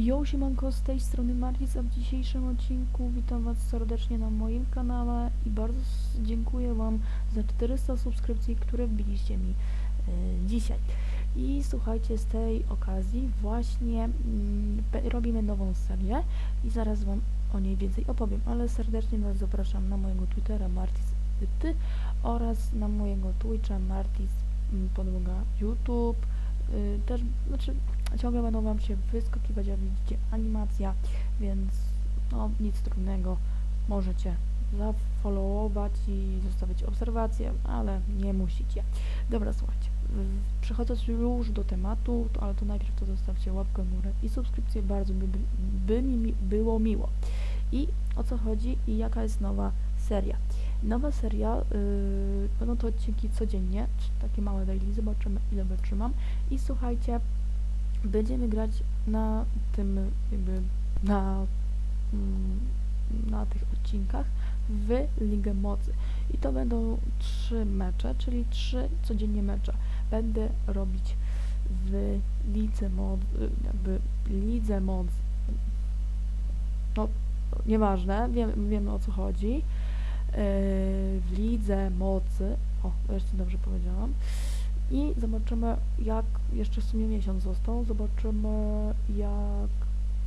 Jo, siemanko, z tej strony Martis, a w dzisiejszym odcinku witam was serdecznie na moim kanale i bardzo dziękuję wam za 400 subskrypcji, które wbiliście mi e, dzisiaj. I słuchajcie, z tej okazji właśnie be- robimy nową serię i zaraz wam o niej więcej opowiem, ale serdecznie was zapraszam na mojego Twittera Martis ty oraz na mojego Twitcha Martis podłoga YouTube. Y, też, znaczy ciągle będą wam się wyskakiwać, jak widzicie, animacja, więc no nic trudnego, możecie zafollowować i zostawić obserwacje, ale nie musicie. Dobra, słuchajcie, przechodząc już do tematu, to, ale to najpierw to zostawcie łapkę w górę i subskrypcję, bardzo by, by, mi było miło. I o co chodzi i jaka jest nowa seria. Nowa seria, yy, będą to odcinki codziennie, takie małe daily, zobaczymy ile wytrzymam. I słuchajcie, będziemy grać na tym jakby na, mm, na tych odcinkach w Ligę Mocy. I to będą trzy mecze, czyli trzy codziennie mecze. Będę robić w Lidze Moc, y, jakby Lidze Moc. No, nieważne, wiem, wiemy o co chodzi. Yy, w Lidze Mocy. O, wreszcie dobrze powiedziałam. I zobaczymy, jak jeszcze w sumie miesiąc został. Zobaczymy, jak,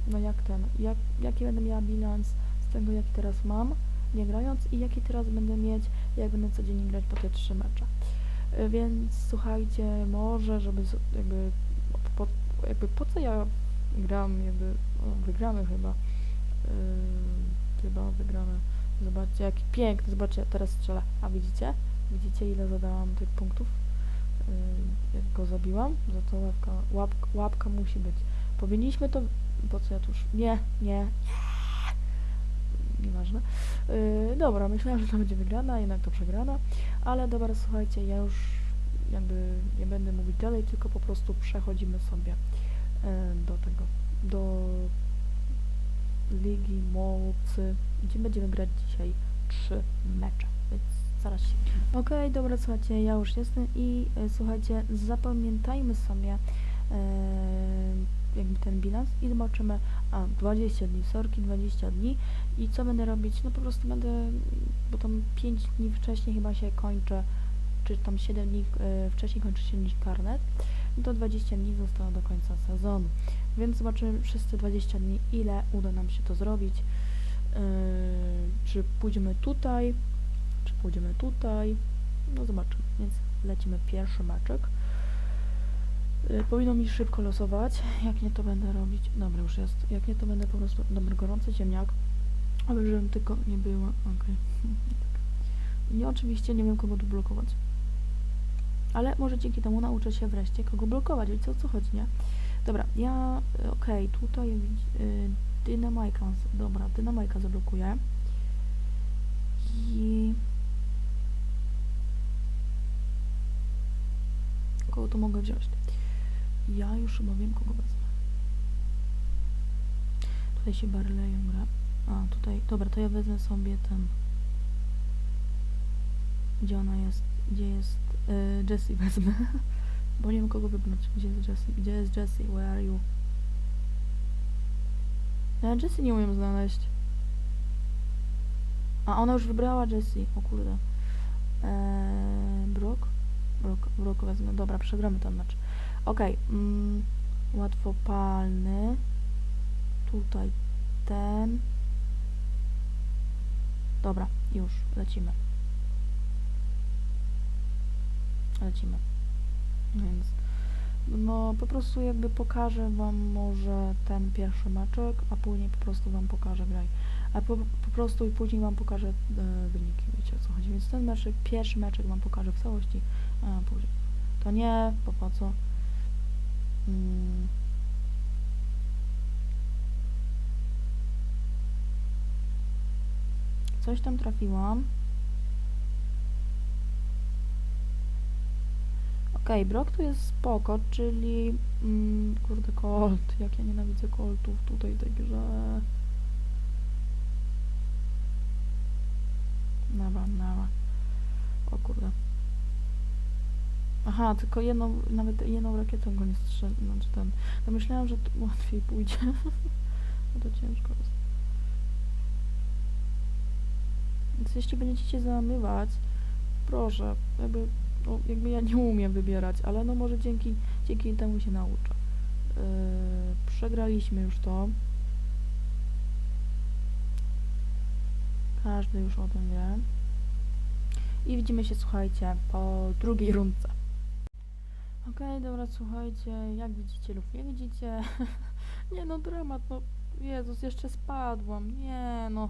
no jak ten, jak, jaki będę miała bilans z tego, jaki teraz mam, nie grając, i jaki teraz będę mieć, jak będę codziennie grać po te trzy mecze. Y, Więc słuchajcie, może, żeby jakby po, jakby po co ja gram, jakby o, wygramy chyba. Yy, chyba wygramy. Zobaczcie, jaki piękny, zobaczcie, teraz strzelę. A widzicie? Widzicie, ile zadałam tych punktów? Yy, jak go zabiłam? Za to łapka, łapka, musi być. Powinniśmy to... Po co ja tu już... Nie, nie, nie. Nieważne. Yy, dobra, myślałam, że to będzie wygrana, jednak to przegrana. Ale dobra, słuchajcie, ja już jakby nie będę mówić dalej, tylko po prostu przechodzimy sobie yy, do tego, do Ligi Mocy, gdzie będziemy grać dzisiaj? Trzy mecze, więc zaraz się. Okej, dobra, słuchajcie, ja już jestem i e, słuchajcie, zapamiętajmy sobie e, jakby ten bilans i zobaczymy, a 20 dni, sorki, 20 dni i co będę robić, no po prostu będę, bo tam 5 dni wcześniej chyba się kończy, czy tam 7 dni e, wcześniej kończy się niż karnet, to 20 dni zostało do końca sezonu. Więc zobaczymy przez te 20 dni, ile uda nam się to zrobić. Yy, czy pójdziemy tutaj, czy pójdziemy tutaj. No zobaczymy. Więc lecimy pierwszy meczek. Yy, powinno mi szybko losować. Jak nie, to będę robić. Dobra, już jest. Jak nie, to będę po prostu. Dobry, gorący ziemniak. Ale żebym tylko nie była. Okej. Nie, oczywiście nie wiem, kogo tu blokować. Ale może dzięki temu nauczę się wreszcie, kogo blokować. Wiecie o co chodzi, nie? Dobra, ja, y, okej, tutaj widz- y, dynamajka, dobra, dynamajka zablokuję. I... Kogo tu mogę wziąć? Ja już chyba wiem, kogo wezmę. Tutaj się Barleyem gra. A, tutaj, dobra, to ja wezmę sobie ten... Gdzie ona jest? Gdzie jest? Y, Jessie wezmę. Bo nie wiem kogo wybrać. Gdzie jest Jessie? Gdzie jest Jessie? Where are you? Ja Jessie nie umiem znaleźć. A ona już wybrała Jessie. O kurde. Eee, Brock? Brock, Brock wezmę. Dobra, przegramy ten mecz. Okej. mm, łatwopalny. Tutaj ten. Dobra, już. Lecimy. Lecimy. Więc no po prostu jakby pokażę wam może ten pierwszy meczek, a później po prostu wam pokażę graj. A po, po prostu i później wam pokażę e, wyniki, wiecie o co chodzi. Więc ten meczek, pierwszy meczek wam pokażę w całości, a później. To nie, bo po co? Mm. Coś tam trafiłam. Okej, Brock tu jest spoko, czyli... Mm, kurde, Colt. Jak ja nienawidzę Coltów tutaj grze. Dobra, dobra. O kurde. Aha, tylko jedną, nawet jedną rakietą go nie strzelę, znaczy ten. No myślałam, że to łatwiej pójdzie. no to ciężko jest. Więc jeśli będziecie się załamywać, proszę, jakby, no, jakby ja nie umiem wybierać, ale no może dzięki, dzięki temu się nauczę. Yy, przegraliśmy już to. Każdy już o tym wie. I widzimy się, słuchajcie, po drugiej rundce. Okej, dobra, słuchajcie, jak widzicie lub nie widzicie, nie no, dramat, no, Jezus, jeszcze spadłam, nie no,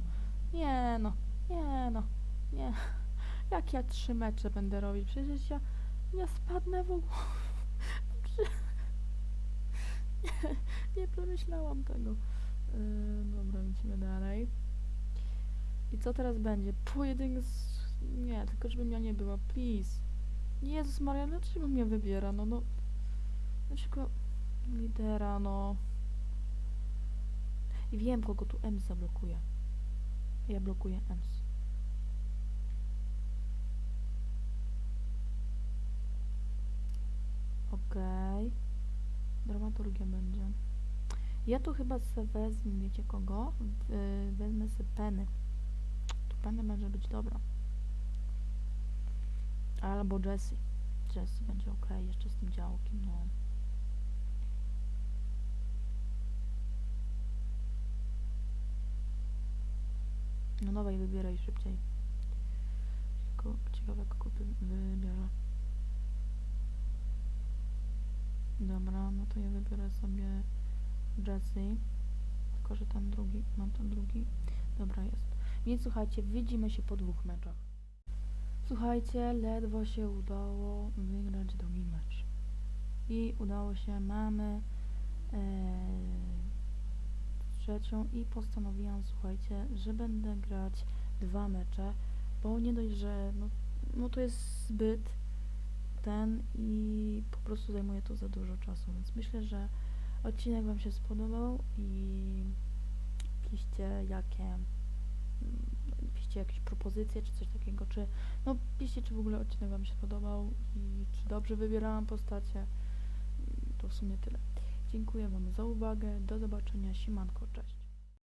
nie no, nie no, nie, jak ja trzy mecze będę robić, przecież ja, ja spadnę w ogóle, nie, nie pomyślałam tego. Yy, dobra, lecimy dalej. I co teraz będzie? Pojedynek z... Nie, tylko żebym ja nie była, please. Jezus Maria, dlaczego mnie wybiera? No, no... Dlaczego lidera, no... I wiem, kogo tu Ems zablokuje. Ja blokuję Ems. Okej. Dramaturgia będzie. Ja tu chyba se wezmę, wiecie kogo? Wezmę se Penny. Tu Penny może być dobra. Albo Jessie. Jessie będzie ok, jeszcze z tym działkiem, no. No wybieraj szybciej. Tylko ciekawe, kogo wy- wybiorę. Dobra, no to ja wybiorę sobie Jessie. Tylko, że ten drugi, mam ten drugi. Dobra, jest. Więc słuchajcie, widzimy się po dwóch meczach. Słuchajcie, ledwo się udało wygrać drugi mecz. I udało się, mamy e, trzecią i postanowiłam, słuchajcie, że będę grać dwa mecze, bo nie dość, że no, no to jest zbyt ten i po prostu zajmuje to za dużo czasu, więc myślę, że odcinek Wam się spodobał i piszcie jakie mm, piszcie jakieś propozycje czy coś takiego, czy no piszcie czy w ogóle odcinek Wam się podobał i czy dobrze wybierałam postacie. I To w sumie tyle. Dziękuję Wam za uwagę, do zobaczenia, siemanko, cześć.